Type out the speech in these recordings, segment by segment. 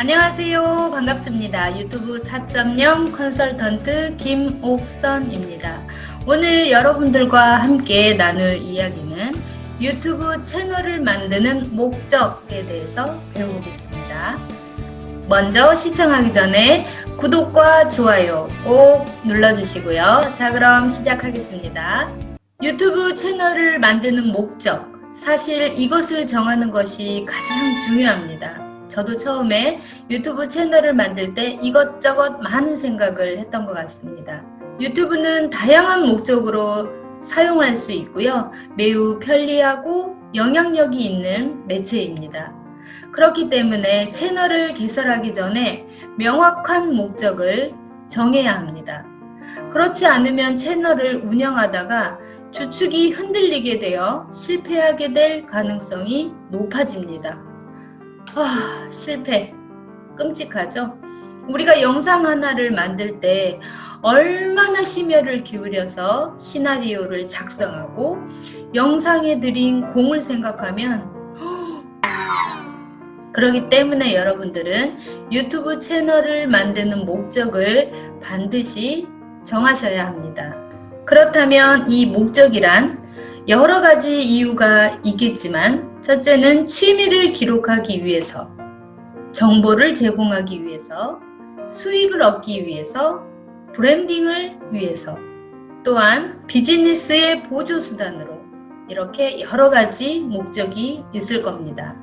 안녕하세요. 반갑습니다. 유튜브 4.0 컨설턴트 김옥선입니다. 오늘 여러분들과 함께 나눌 이야기는 유튜브 채널을 만드는 목적에 대해서 배워보겠습니다. 먼저 시청하기 전에 구독과 좋아요 꼭 눌러주시고요. 자 그럼 시작하겠습니다. 유튜브 채널을 만드는 목적 사실 이것을 정하는 것이 가장 중요합니다. 저도 처음에 유튜브 채널을 만들 때 이것저것 많은 생각을 했던 것 같습니다. 유튜브는 다양한 목적으로 사용할 수 있고요. 매우 편리하고 영향력이 있는 매체입니다. 그렇기 때문에 채널을 개설하기 전에 명확한 목적을 정해야 합니다. 그렇지 않으면 채널을 운영하다가 주축이 흔들리게 되어 실패하게 될 가능성이 높아집니다. 아, 실패. 끔찍하죠? 우리가 영상 하나를 만들 때 얼마나 심혈을 기울여서 시나리오를 작성하고 영상에 들인 공을 생각하면 그렇기 때문에 여러분들은 유튜브 채널을 만드는 목적을 반드시 정하셔야 합니다. 그렇다면 이 목적이란 여러 가지 이유가 있겠지만 첫째는 취미를 기록하기 위해서 정보를 제공하기 위해서 수익을 얻기 위해서 브랜딩을 위해서 또한 비즈니스의 보조수단으로 이렇게 여러 가지 목적이 있을 겁니다.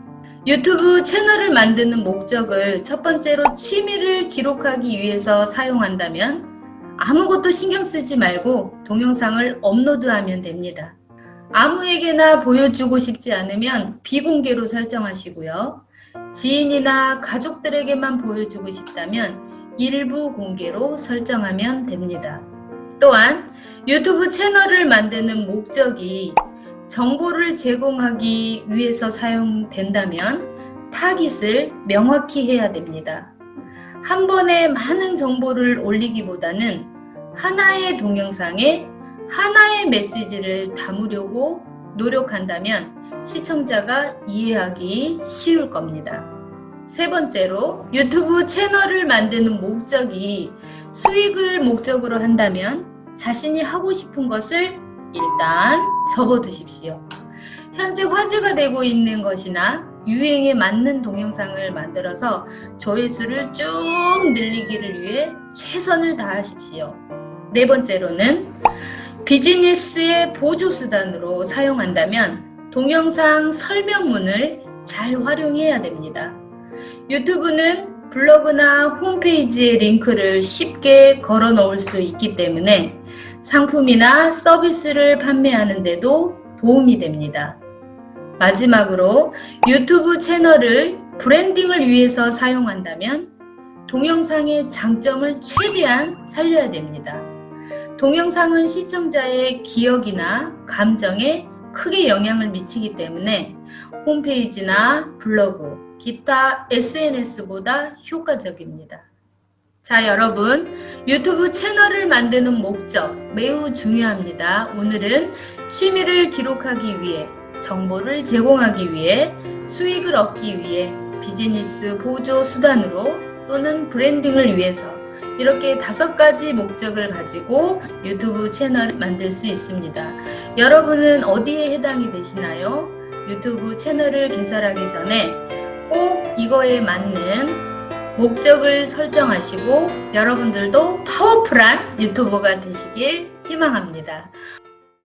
유튜브 채널을 만드는 목적을 첫 번째로 취미를 기록하기 위해서 사용한다면 아무것도 신경 쓰지 말고 동영상을 업로드하면 됩니다. 아무에게나 보여주고 싶지 않으면 비공개로 설정하시고요. 지인이나 가족들에게만 보여주고 싶다면 일부 공개로 설정하면 됩니다. 또한 유튜브 채널을 만드는 목적이 정보를 제공하기 위해서 사용된다면 타깃을 명확히 해야 됩니다. 한 번에 많은 정보를 올리기보다는 하나의 동영상에 하나의 메시지를 담으려고 노력한다면 시청자가 이해하기 쉬울 겁니다. 세 번째로 유튜브 채널을 만드는 목적이 수익을 목적으로 한다면 자신이 하고 싶은 것을 일단 접어두십시오. 현재 화제가 되고 있는 것이나 유행에 맞는 동영상을 만들어서 조회수를 쭉 늘리기를 위해 최선을 다하십시오. 네 번째로는 비즈니스의 보조수단으로 사용한다면 동영상 설명문을 잘 활용해야 됩니다. 유튜브는 블로그나 홈페이지에 링크를 쉽게 걸어 놓을 수 있기 때문에 상품이나 서비스를 판매하는 데도 도움이 됩니다. 마지막으로 유튜브 채널을 브랜딩을 위해서 사용한다면 동영상의 장점을 최대한 살려야 됩니다. 동영상은 시청자의 기억이나 감정에 크게 영향을 미치기 때문에 홈페이지나 블로그, 기타 SNS보다 효과적입니다. 자 여러분 유튜브 채널을 만드는 목적 매우 중요합니다. 오늘은 취미를 기록하기 위해 정보를 제공하기 위해 수익을 얻기 위해 비즈니스 보조 수단으로 또는 branding을 위해서 이렇게 다섯 가지 목적을 가지고 유튜브 채널을 만들 수 있습니다. 여러분은 어디에 해당이 되시나요? 유튜브 채널을 개설하기 전에 꼭 이거에 맞는 목적을 설정하시고 여러분들도 powerful한 유튜버가 되시길 희망합니다.